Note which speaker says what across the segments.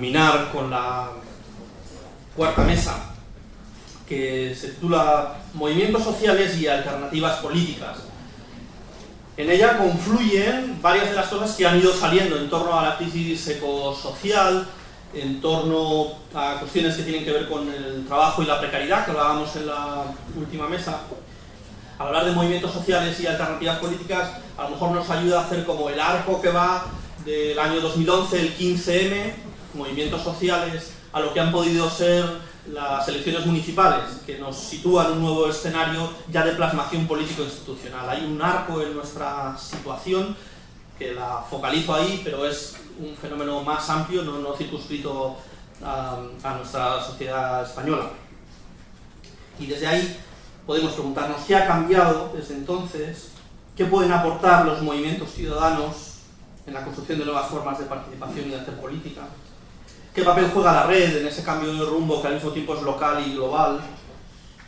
Speaker 1: culminar con la cuarta mesa, que se titula Movimientos sociales y alternativas políticas. En ella confluyen varias de las cosas que han ido saliendo en torno a la crisis ecosocial, en torno a cuestiones que tienen que ver con el trabajo y la precariedad, que hablábamos en la última mesa. Al hablar de movimientos sociales y alternativas políticas, a lo mejor nos ayuda a hacer como el arco que va del año 2011, el 15M, movimientos sociales, a lo que han podido ser las elecciones municipales, que nos sitúan un nuevo escenario ya de plasmación político-institucional. Hay un arco en nuestra situación que la focalizo ahí, pero es un fenómeno más amplio, no, circunscrito a, a, nuestra sociedad española. Y desde ahí podemos preguntarnos qué ha cambiado desde entonces, qué pueden aportar los movimientos ciudadanos en la construcción de nuevas formas de participación y de hacer política, qué papel juega la red en ese cambio de rumbo que al mismo tiempo es local y global,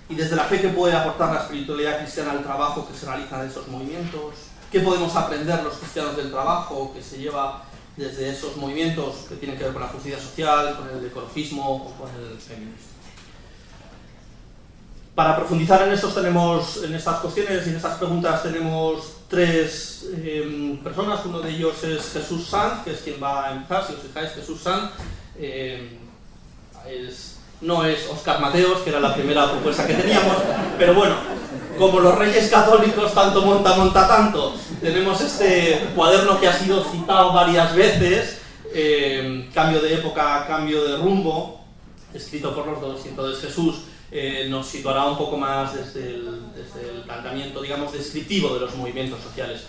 Speaker 1: y desde la fe que puede aportar la espiritualidad cristiana al trabajo que se realiza en esos movimientos, qué podemos aprender los cristianos del trabajo que se lleva desde esos movimientos que tienen que ver con la justicia social, con el ecologismo o con el feminismo. Para profundizar en estos tenemos, en estas cuestiones y en estas preguntas tenemos tres eh, personas, uno de ellos es Jesús Sanz, que es quien va a empezar, si os fijáis, Jesús Sanz eh, no es Oscar Mateos, que era la primera propuesta que teníamos, pero bueno, como los reyes católicos tanto monta, monta tanto, tenemos este cuaderno que ha sido citado varias veces, eh, cambio de época, cambio de rumbo, escrito por los dos, entonces Jesús eh, nos situará un poco más desde el, planteamiento, digamos, descriptivo de los movimientos sociales.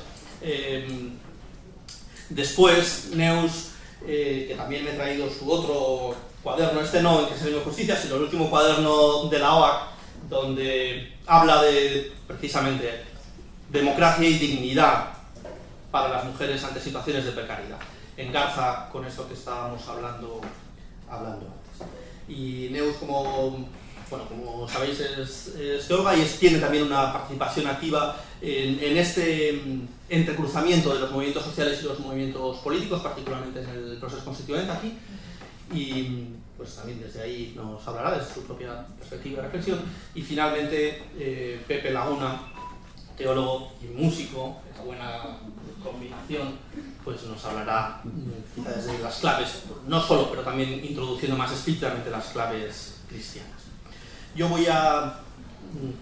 Speaker 1: Después, Neus, eh, que también me he traído su otro cuaderno, este no, en que se ve justicia, sino el último cuaderno de la OAC, donde habla de, precisamente, democracia y dignidad para las mujeres ante situaciones de precariedad. Engarza con esto que estábamos hablando, hablando antes. Y Neus, como bueno, como sabéis, es, es y es, tiene también una participación activa en, en, este entrecruzamiento de los movimientos sociales y los movimientos políticos, particularmente en el proceso constituyente aquí. Y pues también desde ahí nos hablará de su propia perspectiva de reflexión. Y finalmente, eh, Pepe Laguna, teólogo y músico, esa buena combinación, pues nos hablará desde las claves, no solo, pero también introduciendo más explícitamente las claves cristianas. Yo voy a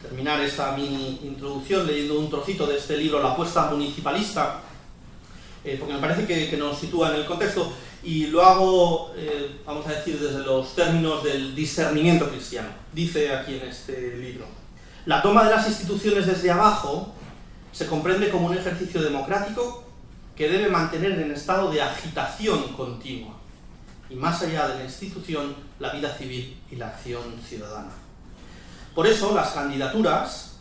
Speaker 1: terminar esta mini introducción leyendo un trocito de este libro, La apuesta municipalista, eh, porque me parece que, nos sitúa en el contexto, y lo hago, eh, vamos a decir, desde los términos del discernimiento cristiano. Dice aquí en este libro, la toma de las instituciones desde abajo se comprende como un ejercicio democrático que debe mantener en estado de agitación continua, y más allá de la institución, la vida civil y la acción ciudadana. Por eso, las candidaturas,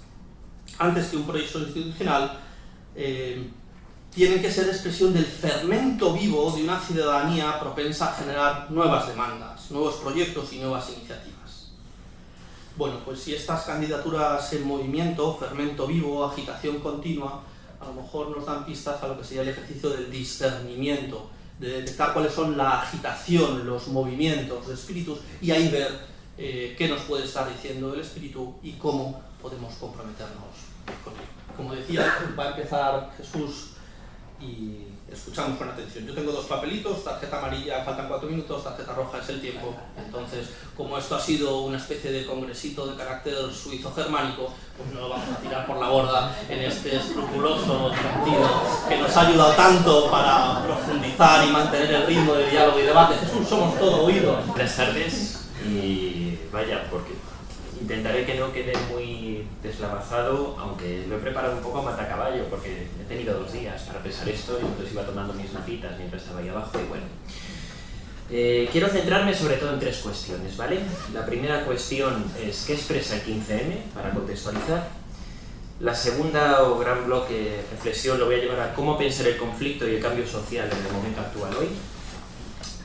Speaker 1: antes que un proyecto institucional, eh, tienen que ser expresión del fermento vivo de una ciudadanía propensa a generar nuevas demandas, nuevos proyectos y nuevas iniciativas. Bueno, pues si estas candidaturas en movimiento, fermento vivo, agitación continua, a lo mejor nos dan pistas a lo que sería el ejercicio del discernimiento, de detectar cuáles son la agitación, los movimientos de espíritus y ahí ver eh, qué nos puede estar diciendo el espíritu y cómo podemos comprometernos con él. Como decía, va a empezar Jesús y escuchamos con atención. Yo tengo dos papelitos, tarjeta amarilla, faltan cuatro minutos, tarjeta roja es el tiempo. Entonces, como esto ha sido una especie de congresito de carácter suizo-germánico, pues no lo vamos a tirar por la borda en este escrupuloso sentido que nos ha ayudado tanto para profundizar y mantener el ritmo de diálogo y debate. Jesús, somos todo oídos.
Speaker 2: Buenas tardes y vaya, porque intentaré que no quede muy deslavazado, aunque lo he preparado un poco a matacaballo, porque he tenido dos días para pensar esto y entonces iba tomando mis notitas mientras estaba ahí abajo y bueno. Eh, quiero centrarme sobre todo en tres cuestiones, ¿vale? La primera cuestión es qué expresa el 15M, para contextualizar. La segunda o gran bloque de reflexión lo voy a llevar a cómo pensar el conflicto y el cambio social en el momento actual hoy.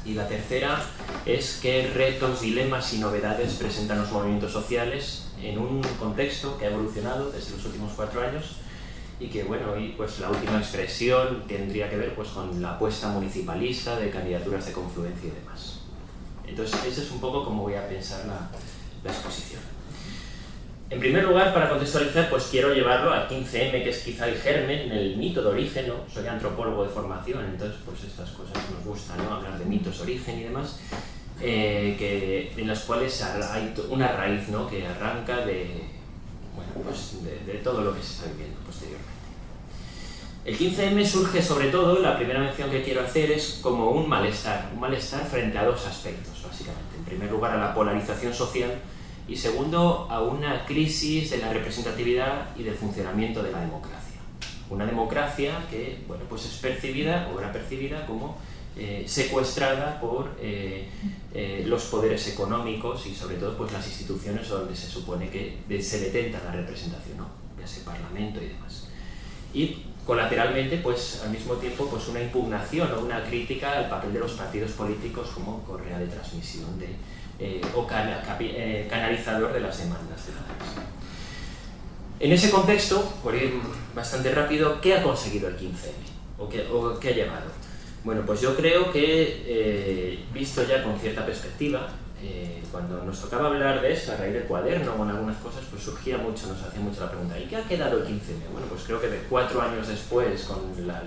Speaker 2: Y la tercera es qué retos, dilemas y novedades presentan los movimientos sociales en un contexto que ha evolucionado desde los últimos cuatro años y que, bueno, hoy pues la última expresión tendría que ver pues con la apuesta municipalista de candidaturas de confluencia y demás. Entonces, ese es un poco como voy a pensar la exposición. En primer lugar, para contextualizar, pues quiero llevarlo al 15M, que es quizá el germen, el mito de origen. Soy antropólogo de formación, entonces pues estas cosas nos gustan, ¿no? Hablar de mitos, origen y demás, eh, que, en las cuales hay una raíz, ¿no? Que arranca de, bueno, pues de todo lo que se está viviendo posteriormente. El 15M surge sobre todo, la primera mención que quiero hacer es como un malestar, un malestar frente a dos aspectos, básicamente. En primer lugar, a la polarización social, y segundo, a una crisis de la representatividad y del funcionamiento de la democracia. Una democracia que bueno, pues es percibida o era percibida como eh, secuestrada por eh, eh, los poderes económicos y sobre todo pues, las instituciones donde se supone que se detenta la representación, ¿no? ya sea parlamento y demás. Y colateralmente, pues al mismo tiempo, pues una impugnación o una crítica al papel de los partidos políticos como correa de transmisión de, eh, o eh, canalizador de las demandas ciudadanas. En ese contexto, por ir bastante rápido, ¿qué ha conseguido el 15M? ¿O qué, ha llevado? Bueno, pues yo creo que, eh, visto ya con cierta perspectiva, cuando nos tocaba hablar de esto a raíz del cuaderno o en algunas cosas, pues surgía mucho, nos hacía mucho la pregunta, ¿y qué ha quedado el 15M? Bueno, pues creo que de cuatro años después, con la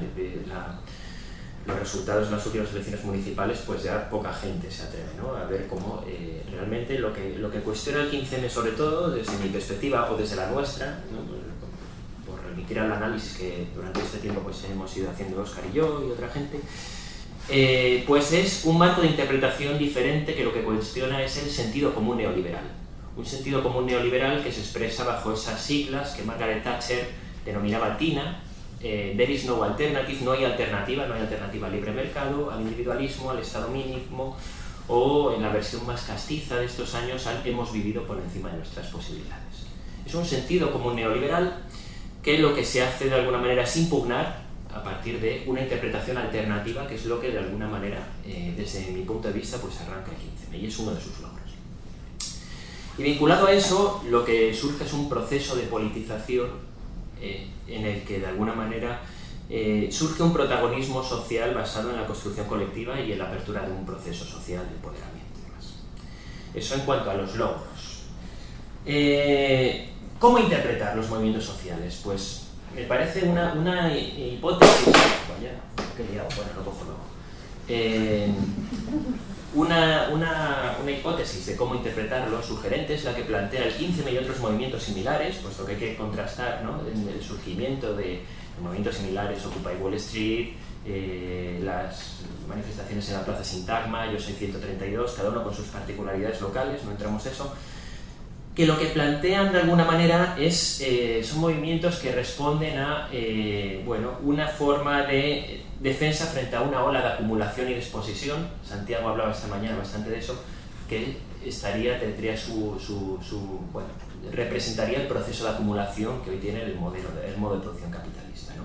Speaker 2: los resultados de las últimas elecciones municipales, pues ya poca gente se atreve ¿no? a ver cómo eh, realmente lo que, lo que cuestiona el 15M, sobre todo desde mi perspectiva o desde la nuestra, por, remitir al análisis que durante este tiempo pues, hemos ido haciendo Oscar y yo y otra gente, eh, pues es un marco de interpretación diferente que lo que cuestiona es el sentido común neoliberal. Un sentido común neoliberal que se expresa bajo esas siglas que Margaret Thatcher denominaba TINA, eh, there is no alternative, no hay alternativa, no hay alternativa al libre mercado, al individualismo, al estado mínimo, o en la versión más castiza de estos años hemos vivido por encima de nuestras posibilidades. Es un sentido como neoliberal que lo que se hace de alguna manera es impugnar a partir de una interpretación alternativa, que es lo que de alguna manera, eh, desde mi punto de vista, pues arranca el 15 y es uno de sus logros. Y vinculado a eso, lo que surge es un proceso de politización eh, en el que de alguna manera eh, surge un protagonismo social basado en la construcción colectiva y en la apertura de un proceso social de empoderamiento. Eso en cuanto a los logros. Eh, ¿Cómo interpretar los movimientos sociales? Pues me parece una, una hipótesis... Bueno, lo cojo luego una, una, una, hipótesis de cómo interpretarlo sugerente es la que plantea el 15 y otros movimientos similares, puesto que hay que contrastar ¿no? el surgimiento de, movimientos similares, Occupy Wall Street, eh, las manifestaciones en la Plaza Sintagma, Yo soy 132, cada uno con sus particularidades locales, no entramos eso, que lo que plantean de alguna manera es, eh, son movimientos que responden a eh, bueno, una forma de defensa frente a una ola de acumulación y de exposición. Santiago hablaba esta mañana bastante de eso, que estaría, tendría su, su, su bueno, representaría el proceso de acumulación que hoy tiene el, modelo, el modo de producción capitalista. ¿no?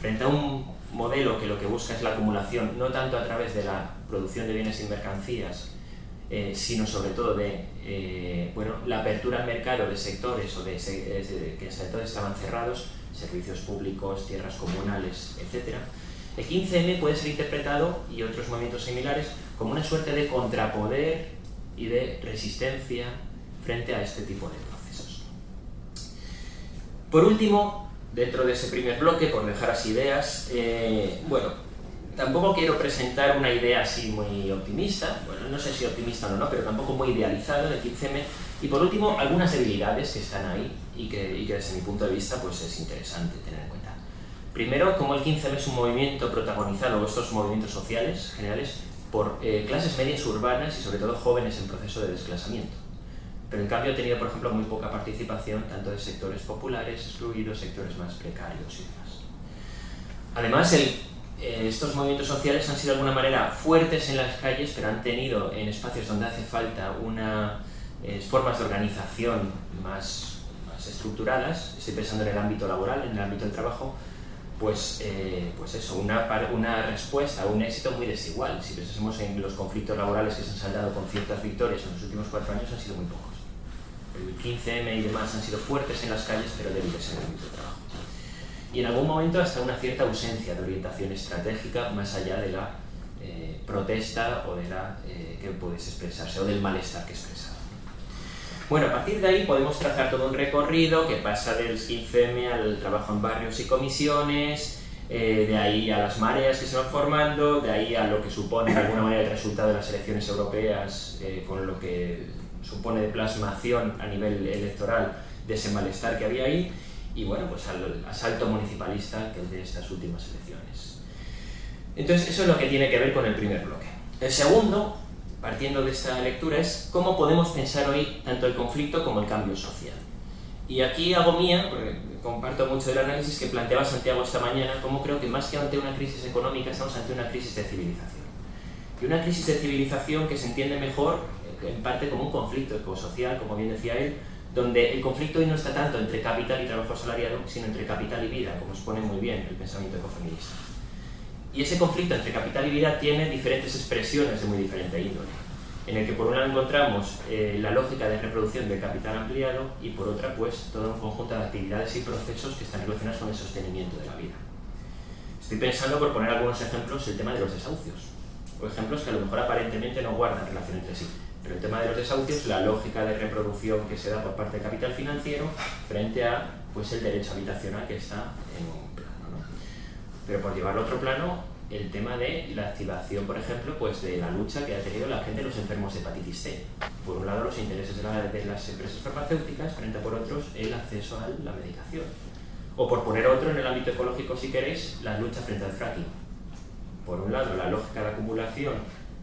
Speaker 2: Frente a un modelo que lo que busca es la acumulación, no tanto a través de la producción de bienes y mercancías, eh, sino sobre todo de eh, bueno, la apertura al mercado de sectores o de, de, que sectores estaban cerrados, servicios públicos, tierras comunales, etc. El 15M puede ser interpretado, y otros movimientos similares, como una suerte de contrapoder y de resistencia frente a este tipo de procesos. Por último, dentro de ese primer bloque, por dejar las ideas, eh, bueno, tampoco quiero presentar una idea así muy optimista, bueno, no sé si optimista o no, pero tampoco muy idealizada del 15M. Y por último, algunas debilidades que están ahí y que, desde mi punto de vista pues es interesante tener en cuenta. Primero, como el 15M es un movimiento protagonizado, estos movimientos sociales generales, por eh, clases medias urbanas y sobre todo jóvenes en proceso de desclasamiento. Pero en cambio ha tenido, por ejemplo, muy poca participación tanto de sectores populares, excluidos, sectores más precarios y demás. Además, el estos movimientos sociales han sido de alguna manera fuertes en las calles, pero han tenido en espacios donde hace falta una, eh, formas de organización más, estructuradas, estoy pensando en el ámbito laboral, en el ámbito del trabajo, pues, eh, pues eso, una, una respuesta, un éxito muy desigual. Si pensamos en los conflictos laborales que se han saldado con ciertas victorias en los últimos cuatro años, han sido muy pocos. El 15M y demás han sido fuertes en las calles, pero débiles en el ámbito del trabajo y en algún momento hasta una cierta ausencia de orientación estratégica más allá de la eh, protesta o de la eh, que puedes expresarse o del malestar que expresaba. Bueno, a partir de ahí podemos trazar todo un recorrido que pasa del 15M al trabajo en barrios y comisiones, eh, de ahí a las mareas que se van formando, de ahí a lo que supone de alguna manera el resultado de las elecciones europeas, con lo que supone de plasmación a nivel electoral de ese malestar que había ahí, y bueno, pues al asalto municipalista que es de estas últimas elecciones. Entonces, eso es lo que tiene que ver con el primer bloque. El segundo, partiendo de esta lectura, es cómo podemos pensar hoy tanto el conflicto como el cambio social. Y aquí hago mía, porque comparto mucho del análisis que planteaba Santiago esta mañana, cómo creo que más que ante una crisis económica estamos ante una crisis de civilización. Y una crisis de civilización que se entiende mejor en parte como un conflicto ecosocial, como bien decía él, donde el conflicto hoy no está tanto entre capital y trabajo asalariado, sino entre capital y vida, como expone muy bien el pensamiento ecofeminista. Y ese conflicto entre capital y vida tiene diferentes expresiones de muy diferente índole, en el que por un lado encontramos eh, la lógica de reproducción del capital ampliado y por otra pues todo un conjunto de actividades y procesos que están relacionados con el sostenimiento de la vida. Estoy pensando, por poner algunos ejemplos, el tema de los desahucios, o ejemplos que a lo mejor aparentemente no guardan relación entre sí, pero el tema de los desahucios, la lógica de reproducción que se da por parte del capital financiero frente a pues, el derecho habitacional que está en un plano. ¿no? Pero por llevarlo a otro plano, el tema de la activación, por ejemplo, pues de la lucha que ha tenido la gente de los enfermos de hepatitis C. Por un lado, los intereses de, de las empresas farmacéuticas, frente a por otros, el acceso a la medicación. O por poner otro en el ámbito ecológico, si queréis, la lucha frente al fracking. Por un lado, la lógica de acumulación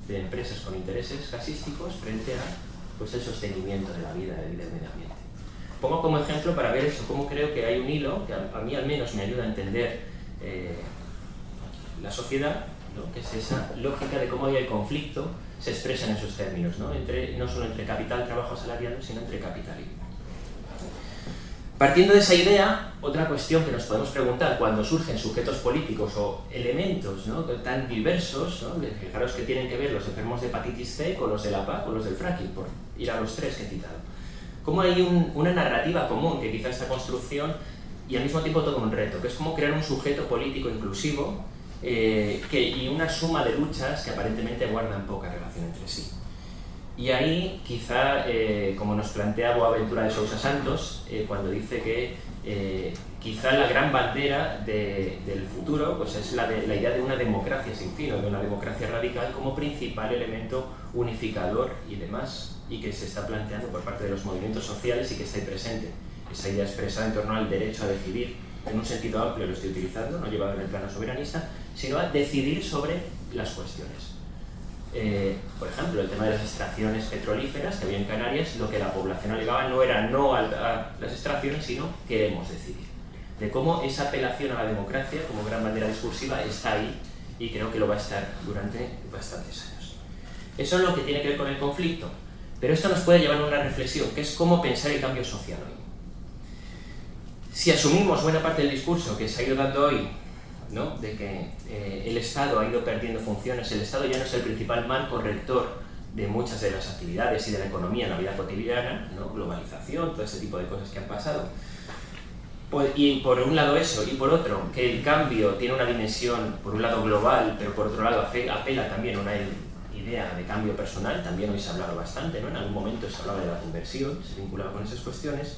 Speaker 2: de empresas con intereses casísticos frente a pues, el sostenimiento de la vida y del medio ambiente. Pongo como ejemplo para ver eso, cómo creo que hay un hilo que a, mí al menos me ayuda a entender eh, la sociedad, ¿no? que es esa lógica de cómo hay el conflicto se expresa en esos términos, ¿no? Entre, no solo entre capital, trabajo asalariado, sino entre capital y vida. Partiendo de esa idea, otra cuestión que nos podemos preguntar cuando surgen sujetos políticos o elementos tan diversos, fijaros que tienen que ver los enfermos de hepatitis C con los de la PA, con los del fracking, por ir a los tres que he citado. ¿Cómo hay un, una narrativa común que quizá esta construcción y al mismo tiempo todo un reto, que es como crear un sujeto político inclusivo eh, y una suma de luchas que aparentemente guardan poca relación entre sí. Y ahí quizá, eh, como nos plantea Boaventura de Sousa Santos, eh, cuando dice que eh, quizá la gran bandera del futuro pues es la, de, la idea de una democracia sin fin, o de una democracia radical como principal elemento unificador y demás, y que se está planteando por parte de los movimientos sociales y que está ahí presente. Esa idea expresada en torno al derecho a decidir, en un sentido amplio lo estoy utilizando, no llevado en el plano soberanista, sino a decidir sobre las cuestiones. Eh, por ejemplo, el tema de las extracciones petrolíferas que había en Canarias, lo que la población alegaba no era no a, las extracciones, sino queremos decidir. De cómo esa apelación a la democracia como gran bandera discursiva está ahí y creo que lo va a estar durante bastantes años. Eso es lo que tiene que ver con el conflicto, pero esto nos puede llevar a una reflexión, que es cómo pensar el cambio social hoy. Si asumimos buena parte del discurso que se ha ido dando hoy de que eh, el Estado ha ido perdiendo funciones, el Estado ya no es el principal marco rector de muchas de las actividades y de la economía en la vida cotidiana, ¿no? globalización, todo ese tipo de cosas que han pasado. Pues, y por un lado eso, y por otro, que el cambio tiene una dimensión, por un lado global, pero por otro lado apela también a una idea de cambio personal, también hoy se ha hablado bastante, ¿no? en algún momento se hablaba de la conversión, se vinculaba con esas cuestiones.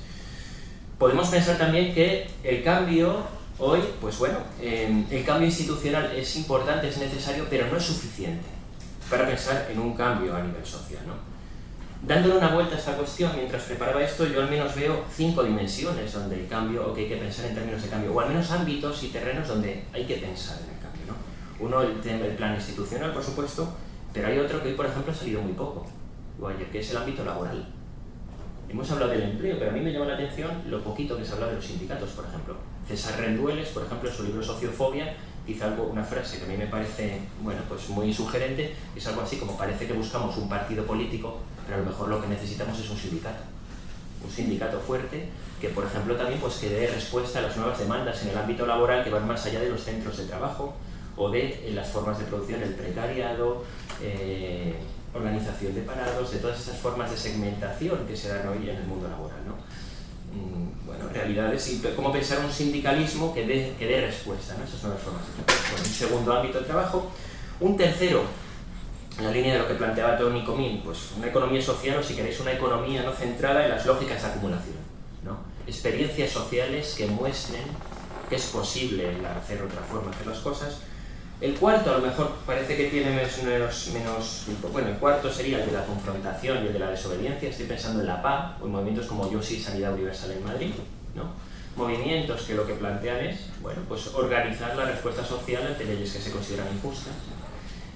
Speaker 2: Podemos pensar también que el cambio Hoy, pues bueno, em, el cambio institucional es importante, es necesario, pero no es suficiente para pensar en un cambio a nivel social. ¿no? Dándole una vuelta a esta cuestión, mientras preparaba esto, yo al menos veo cinco dimensiones donde el cambio, o que hay que pensar en términos de cambio, o al menos ámbitos y terrenos donde hay que pensar en el cambio. ¿no? Uno, el, plan institucional, por supuesto, pero hay otro que hoy, por ejemplo, ha salido muy poco, que es el ámbito laboral. Hemos hablado del empleo, pero a mí me llama la atención lo poquito que se habla de los sindicatos, por ejemplo. César Rendueles, por ejemplo, en su libro Sociofobia, dice algo, una frase que a mí me parece bueno, pues muy sugerente, es algo así como parece que buscamos un partido político, pero a lo mejor lo que necesitamos es un sindicato. Un sindicato fuerte que, por ejemplo, también pues, que dé respuesta a las nuevas demandas en el ámbito laboral que van más allá de los centros de trabajo o de las formas de producción, el precariado, eh, organización de parados, de todas esas formas de segmentación que se dan hoy en el mundo laboral. ¿no? Mm, bueno, realidades y cómo pensar un sindicalismo que dé, que dé respuesta, ¿no? esas son las formas de un segundo ámbito de trabajo. Un tercero, en la línea de lo que planteaba Tony Comín, pues una economía social o si queréis una economía no centrada en las lógicas de acumulación, ¿no? experiencias sociales que muestren que es posible hacer otra forma, hacer las cosas. El cuarto a lo mejor parece que tiene menos, menos, bueno, el cuarto sería el de la confrontación y el de la desobediencia, estoy pensando en la PA o en movimientos como Yo sí Sanidad Universal en Madrid, ¿no? movimientos que lo que plantean es, bueno, pues organizar la respuesta social ante leyes que se consideran injustas,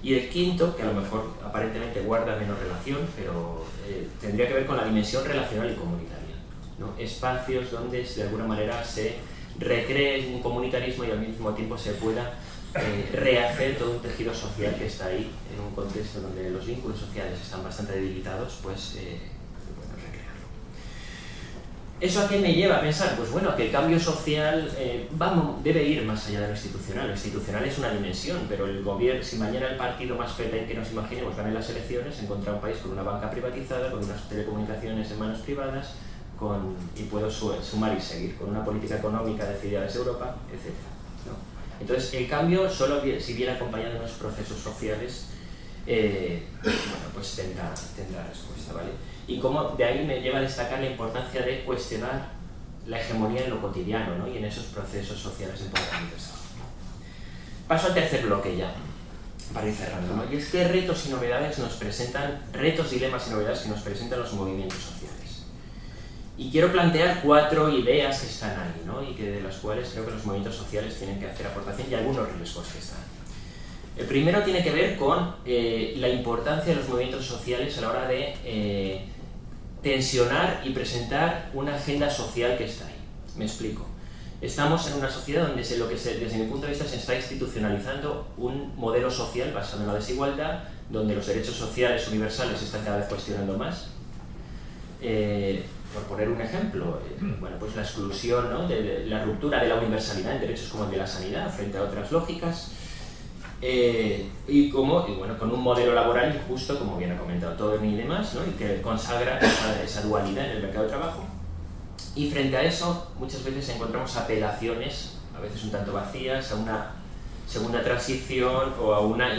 Speaker 2: y el quinto, que a lo mejor aparentemente guarda menos relación, pero eh, tendría que ver con la dimensión relacional y comunitaria. ¿no? Espacios donde de alguna manera se recree un comunitarismo y al mismo tiempo se pueda eh, rehacer todo un tejido social que está ahí en un contexto donde los vínculos sociales están bastante debilitados, pues eh, ¿Eso a qué me lleva a pensar? Pues bueno, que el cambio social eh, debe ir más allá de lo institucional. Lo institucional es una dimensión, pero el gobierno, si mañana el partido más pepe que nos imaginemos gane las elecciones, encuentra un país con una banca privatizada, con unas telecomunicaciones en manos privadas, con, y puedo sumar y seguir, con una política económica decidida desde Europa, etc. Entonces, el cambio, solo si viene acompañado de unos procesos sociales, eh, bueno, pues tendrá, tendrá respuesta, ¿vale? y cómo de ahí me lleva a destacar la importancia de cuestionar la hegemonía en lo cotidiano ¿no? y en esos procesos sociales importantes. Paso al tercer bloque ya, para ir cerrando. ¿no? Y es que retos y novedades nos presentan, retos, dilemas y novedades que nos presentan los movimientos sociales. Y quiero plantear cuatro ideas que están ahí, ¿no? y que de las cuales creo que los movimientos sociales tienen que hacer aportación y algunos riesgos que están. El primero tiene que ver con eh, la importancia de los movimientos sociales a la hora de eh, tensionar y presentar una agenda social que está ahí. Me explico. Estamos en una sociedad donde lo que desde mi punto de vista se está institucionalizando un modelo social basado en la desigualdad, donde los derechos sociales universales se están cada vez cuestionando más. Eh, por poner un ejemplo, eh, bueno, pues la exclusión, de, la ruptura de la universalidad en derechos como el de la sanidad frente a otras lógicas, eh, y, como, y bueno, con un modelo laboral injusto, como bien ha comentado Tony y demás, ¿no? y que consagra esa, dualidad en el mercado de trabajo. Y frente a eso, muchas veces encontramos apelaciones, a veces un tanto vacías, a una segunda transición o a una,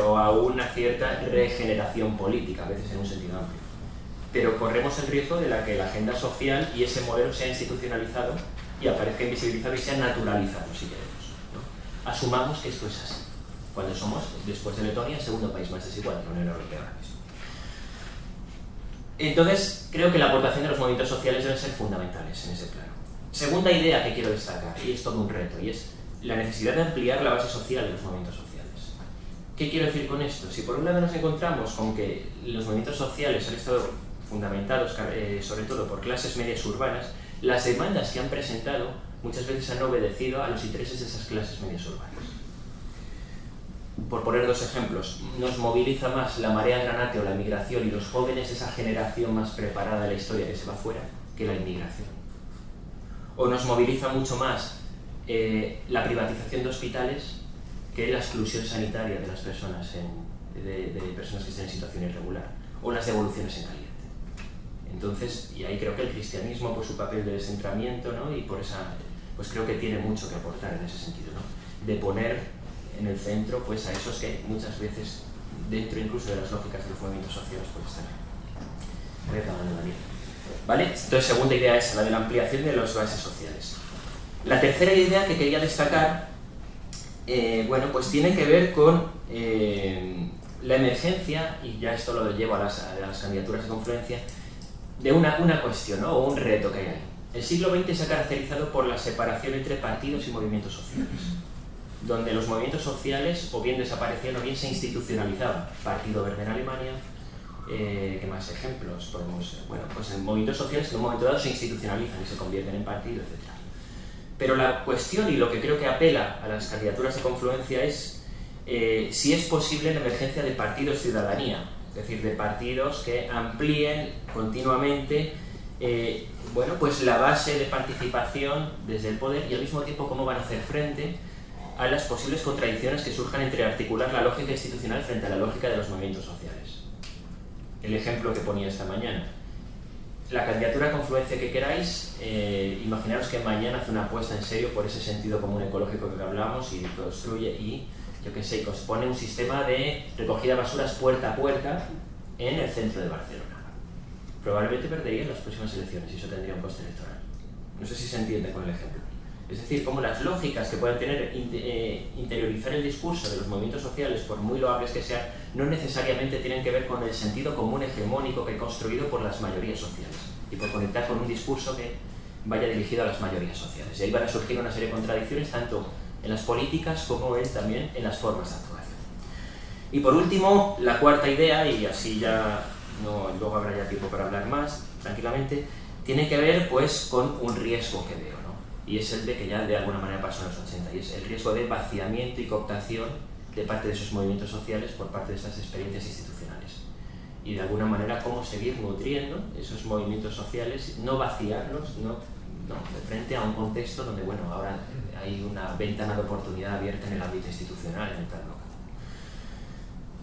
Speaker 2: o a una cierta regeneración política, a veces en un sentido amplio. Pero corremos el riesgo de que la agenda social y ese modelo sea institucionalizado y aparezca invisibilizado y sea naturalizado, si queremos. Asumamos que esto es así cuando somos, después de Letonia, el segundo país más desigual de la Unión Europea. Entonces, creo que la aportación de los movimientos sociales deben ser fundamentales en ese plano. Segunda idea que quiero destacar, y es todo un reto, y es la necesidad de ampliar la base social de los movimientos sociales. ¿Qué quiero decir con esto? Si por un lado nos encontramos con que los movimientos sociales han estado fundamentados eh, sobre todo por clases medias urbanas, las demandas que han presentado muchas veces han obedecido a los intereses de esas clases medias urbanas por poner dos ejemplos, nos moviliza más la marea granate o la inmigración y los jóvenes, esa generación más preparada de la historia que se va fuera, que la inmigración. O nos moviliza mucho más eh, la privatización de hospitales que la exclusión sanitaria de las personas, de, personas que estén en situación irregular, o las devoluciones en caliente. Entonces, y ahí creo que el cristianismo, por su papel de descentramiento, ¿no? y por esa, pues creo que tiene mucho que aportar en ese sentido, ¿no? de poner en el centro pues a esos que muchas veces dentro incluso de las lógicas de los movimientos sociales pues están reclamando la ¿Vale? Entonces segunda idea es la de la ampliación de las bases sociales. La tercera idea que quería destacar eh, bueno, pues tiene que ver con eh, la emergencia, y ya esto lo llevo a las, a las candidaturas de confluencia, de una, una cuestión o un reto que hay ahí. El siglo XX se ha caracterizado por la separación entre partidos y movimientos sociales donde los movimientos sociales o bien desaparecían o bien se institucionalizaban. Partido Verde en Alemania, eh, ¿qué más ejemplos podemos? Bueno, pues en movimientos sociales en un momento dado se institucionalizan y se convierten en partido, etc. Pero la cuestión y lo que creo que apela a las candidaturas de confluencia es eh, si es posible la emergencia de partidos ciudadanía, es decir, de partidos que amplíen continuamente eh, bueno, pues la base de participación desde el poder y al mismo tiempo cómo van a hacer frente a las posibles contradicciones que surjan entre articular la lógica institucional frente a la lógica de los movimientos sociales. El ejemplo que ponía esta mañana. La candidatura a confluencia que queráis, eh, imaginaros que mañana hace una apuesta en serio por ese sentido común ecológico que hablamos y construye y yo que sé, pone un sistema de recogida de basuras puerta a puerta en el centro de Barcelona. Probablemente perdería en las próximas elecciones y eso tendría un coste electoral. No sé si se entiende con el ejemplo. Es decir, como las lógicas que pueden tener eh, interiorizar el discurso de los movimientos sociales, por muy loables que sean, no necesariamente tienen que ver con el sentido común hegemónico que he construido por las mayorías sociales y por conectar con un discurso que vaya dirigido a las mayorías sociales. Y ahí van a surgir una serie de contradicciones tanto en las políticas como también en las formas de actuación. Y por último, la cuarta idea, y así ya no, luego habrá ya tiempo para hablar más tranquilamente, tiene que ver pues con un riesgo que veo y es el de que ya de alguna manera pasó en los 80, y es el riesgo de vaciamiento y cooptación de parte de esos movimientos sociales por parte de estas experiencias institucionales. Y de alguna manera cómo seguir nutriendo esos movimientos sociales, no vaciarlos, no, no, de frente a un contexto donde, bueno, ahora hay una ventana de oportunidad abierta en el ámbito institucional, en el plano local.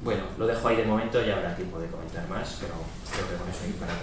Speaker 2: Bueno, lo dejo ahí de momento, ya habrá tiempo de comentar más, pero creo que con eso hay para